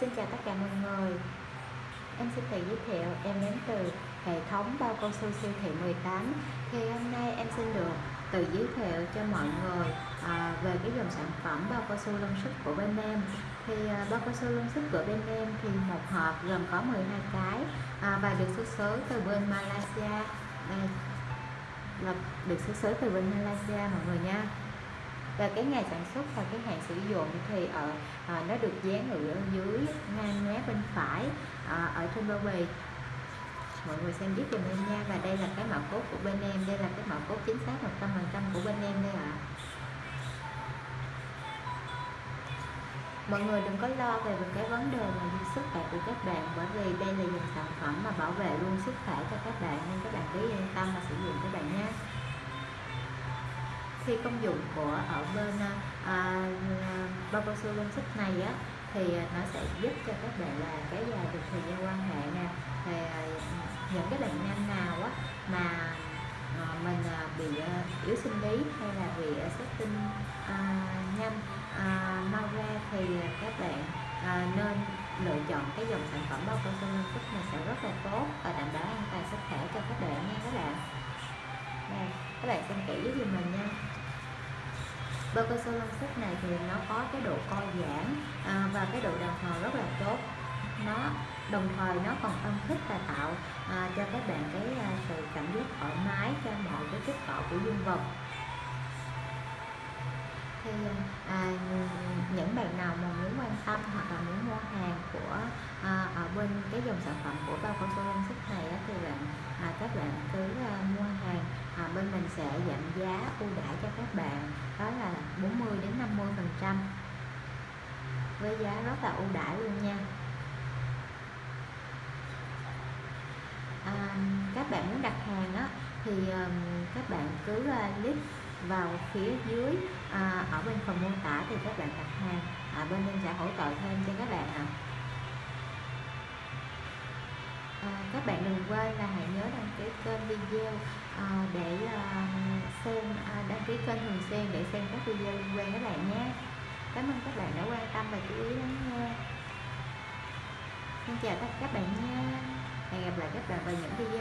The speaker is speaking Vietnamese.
xin chào tất cả mọi người. Em xin tự giới thiệu em đến từ hệ thống bao cao su siêu thị 18 Thì hôm nay em xin được tự giới thiệu cho mọi người à, về cái dòng sản phẩm bao cao su lông sức của bên em. Thì à, bao cao su lông sức của bên em thì một hộp gồm có 12 cái à, và được xuất xứ từ bên Malaysia. Đây, là được xuất xứ từ bên Malaysia mọi người nha và cái ngày sản xuất và cái hạn sử dụng thì ở à, nó được dán ở dưới ngang mé bên phải à, ở trên bao bì. Mọi người xem giúp dùm em nha. Và đây là cái mã cốt của bên em. Đây là cái mã cốt chính xác 100% của bên em đây ạ. À. mọi người đừng có lo về cái vấn đề mà sức khỏe của các bạn bởi vì đây là dòng sản phẩm mà bảo vệ luôn sức khỏe cho các bạn nên các bạn cứ yên tâm mà sử dụng các bạn nhé thì công dụng của ở bên à, à bao cao su lông xích này á thì à, nó sẽ giúp cho các bạn là kéo dài được thời gian quan hệ nè. Thì à, những cái bệnh nam nào á mà mình bị yếu sinh lý hay là bị xuất tinh nhanh mau ra thì các bạn nên lựa chọn cái dòng sản phẩm bao cao su lông xích này sẽ rất là tốt và đảm bảo an toàn sức khỏe cho các bạn nha các bạn. Đây các bạn xem kỹ với mình nha bao cao su lông này thì nó có cái độ co giãn à, và cái độ đàn hồi rất là tốt. Nó đồng thời nó còn âm thích và tạo à, cho các bạn cái à, sự cảm giác thoải mái cho mọi cái kích cọ của dương vật. Thì à, những bạn nào mà muốn quan tâm hoặc là muốn mua hàng của à, ở bên cái dòng sản phẩm của bao cao su lông này á, thì bạn à, các bạn cứ à, mua hàng à, bên mình sẽ giảm giá ưu đãi cho các bạn đó là 40 đến 50 phần trăm với giá rất là ưu đãi luôn nha à, các bạn muốn đặt hàng á thì um, các bạn cứ uh, click vào phía dưới à, ở bên phần mô tả thì các bạn đặt hàng à, bên em sẽ hỗ trợ thêm cho các bạn ạ à. à, các bạn đừng quên là hãy nhớ đăng ký kênh video à, để ờ, xem à, đăng ký kênh thường xuyên để xem các video liên quan các bạn nhé. Cảm ơn các bạn đã quan tâm và chú ý lắng nghe. Xin chào tất cả các bạn nha. Hẹn gặp lại các bạn vào những video